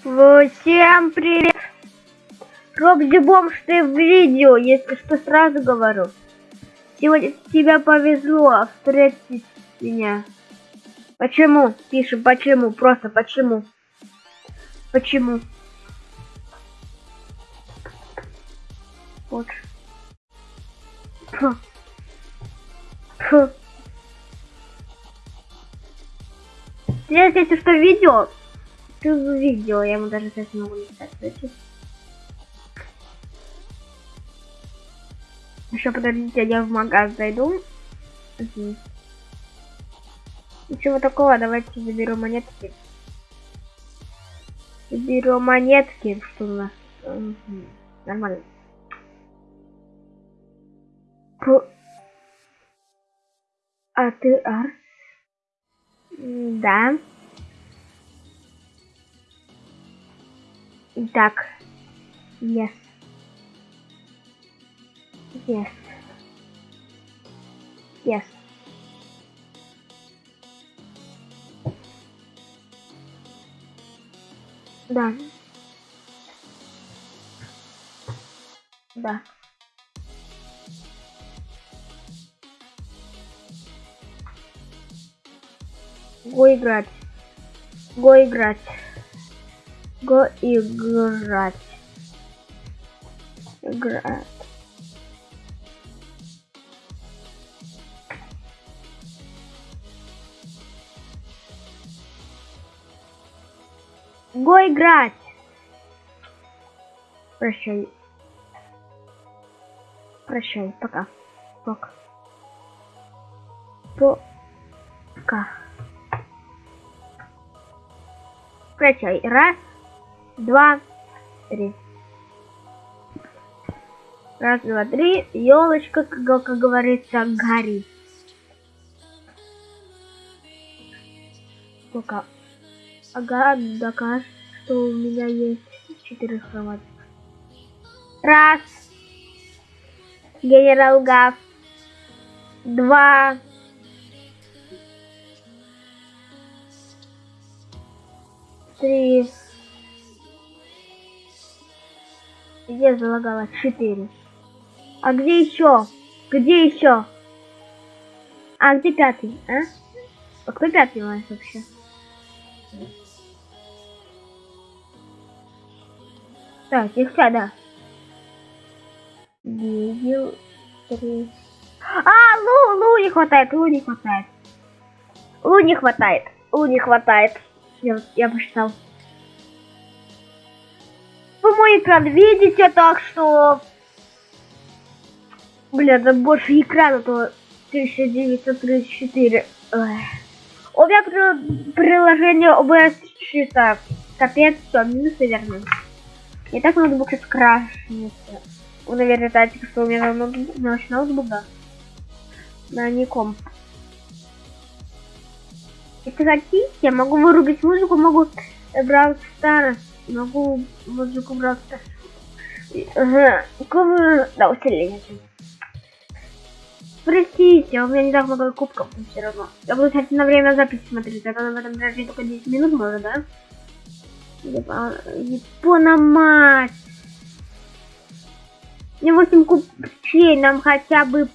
Всем привет! Робзи Бомж, ты в видео, если что, сразу говорю. Сегодня тебе повезло встретить меня. Почему? Пишем, почему, просто почему. Почему? Вот. Фу. Фу. Если что, видео, ты видео, я ему даже не могу написать. Знаете? Еще подождите, я в магаз зайду. Угу. Ничего такого, давайте заберу монетки. Заберу монетки, что у нас. Нормально. Про... А ты Арс? Да. Так. Yes. Yes. Yes. Да. Да. Го играть. Го играть. Го играть. Играть. Го играть. Прощай. Прощай. Пока. Пока. Пока. Прощай. Раз, два, три. Раз, два, три. Елочка, как, говорится, горит. Пока. Ага, докажет, что у меня есть четыре хроматика. Раз. Генерал Гав. Два. Три. Где залагала? Четыре. А где еще? Где еще? А где пятый, а? А кто пятый у нас вообще? Так, их да. Видел три. А, лу, лу не хватает, лу не хватает. Лу не хватает, лу не хватает. Я, я посчитал. Вы мой экран видите, так что... Бля, да больше экрана, то 1934. Ой. У меня при... приложение OBS чисто. Капец, все, минусы верны. И так ноутбук сейчас крашнется. Вы, наверное, знаете, что у меня ноутбук, наш ноутбук, да. На не. Если хотите, я могу вырубить музыку, могу брать Stars, могу брать Stars. Ага, да, усиление. Простите, у меня не так много кубков, но все равно. Я буду, кстати, на время записи смотреть, а то в этом даже только 10 минут может, да? Япона мать! Не 8 купчей, нам хотя бы...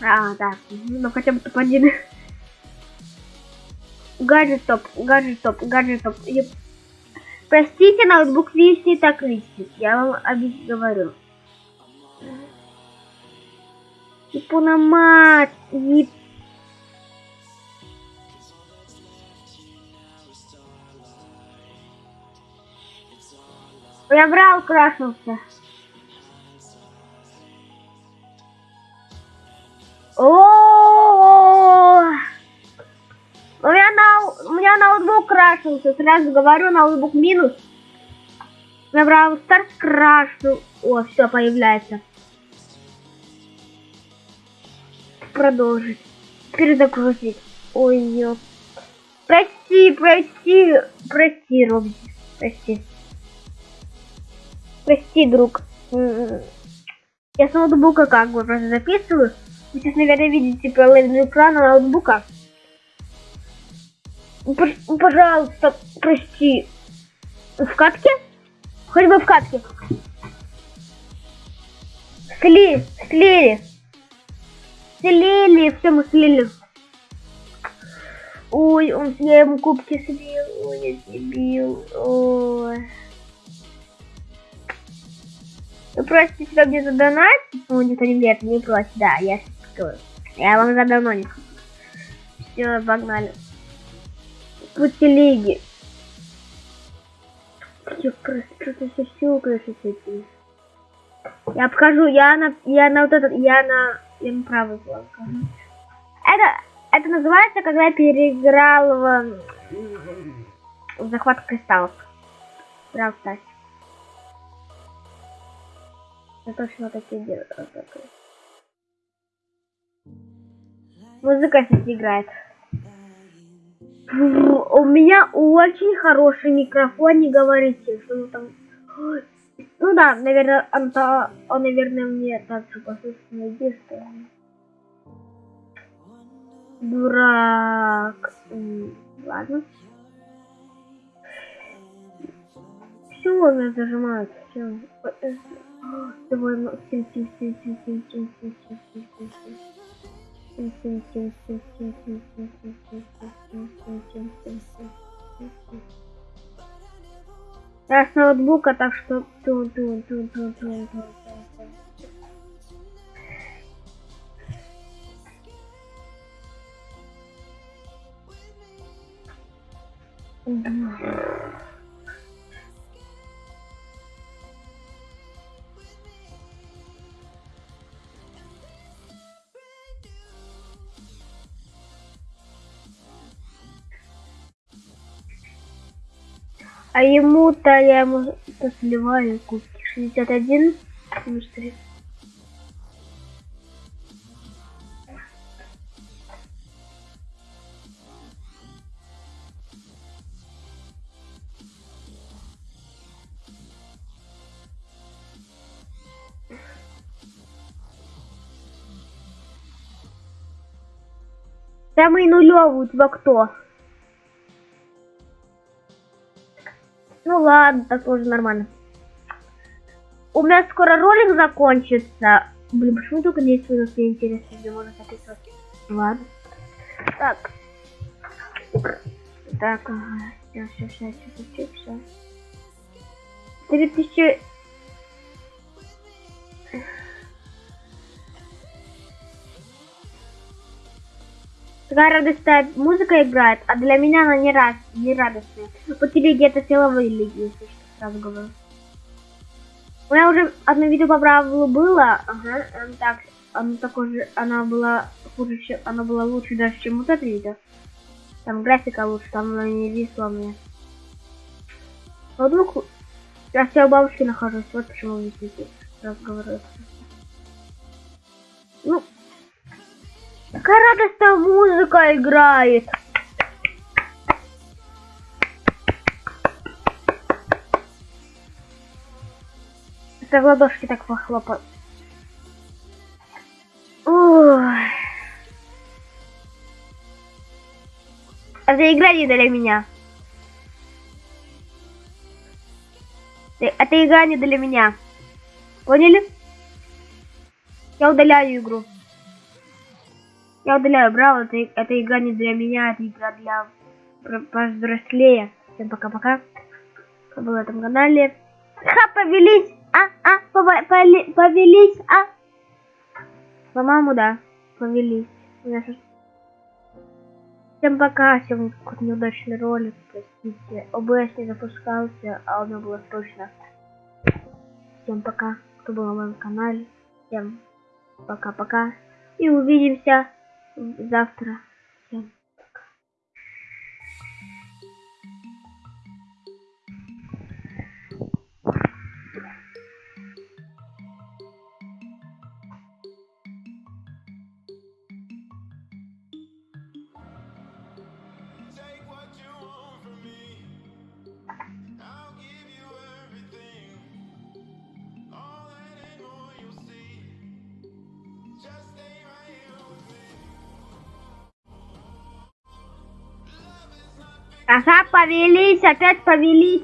А, да, ну хотя бы топ-1. Гаджет топ, гаджет топ, гаджет топ. Простите, ноутбук висит так висит. Я вам говорю. Япона мать! Яп... Я брал, крашился. О, крашился, сразу говорю, ноутбук минус. Я брал старт крашу. О, все появляется. Продолжить. Перезагрузить. Ой, ёп. Прости, прости, прости, Робби. Прости. Прости, друг. Я с ноутбука как бы просто записываю. Вы сейчас, наверное, видите половину экрана ноутбука. Пожалуйста, прости. В катке? Хоть бы в катке. Сли, слили. Слили, все мы слили. Ой, он, я ему кубки слил. Ой, я дебил. Ой. Вы просите себя мне задонатить? Ну, нет, не просит, да, я. Я вам задононю. Все, погнали. Пути лиги. Я что-то все этим. Я обхожу, я на, я на вот этот, я на, я на правый фланг. Это, это называется, когда я переиграл в, в захват кристаллов. Прям кстати. Я точно такие такое. Музыка здесь играет. У меня очень хороший микрофон, не говорите, что там... Ну да, наверное, он, то, он наверное, мне так же послушно единственный. Дурак. М, Ладно. Все, меня зажимают. Все. Давай, ну, сим, сим, сим, сим, сим, сим, сим, сим, сим, сим, Я с ноутбука, так что тун А ему-то я ему сливаю кубки. 61 минус 3. Самый нулевый у тебя кто? Ну ладно, так тоже нормально. У меня скоро ролик закончится. Блин, почему только 10 минут мне интересно, где можно записывать? Ладно. Так. Так, ага. Сейчас, сейчас, сейчас, сейчас, сейчас. 3000... Такая радостная музыка играет, а для меня она не, раз, не радостная. По телеге это силовые лиги, если что, сразу говорю. У меня уже одно видео по правилу было, ага, оно так, оно такое же, она была хуже, чем, она была лучше даже, чем вот это видео. Там графика лучше, там она не висла мне. А вдруг я все у бабушки нахожусь, вот почему сразу говорю. Ну, Какая радостная музыка играет. Это в ладошки так похлопать. Ой. Это игра не для меня. Это игра не для меня. Поняли? Я удаляю игру. Я удаляю Браво, это, это игра не для меня, это игра для повзрослее. Всем пока-пока. Кто был на этом канале. Ха, повелись! А, а, повели, повелись, а? По-моему, да, повелись. Всем пока, всем какой-то неудачный ролик, простите. ОБС не запускался, а у меня было срочно. Всем пока, кто был на моем канале. Всем пока-пока. И увидимся завтра. Всем Ага, повелись, опять повелись.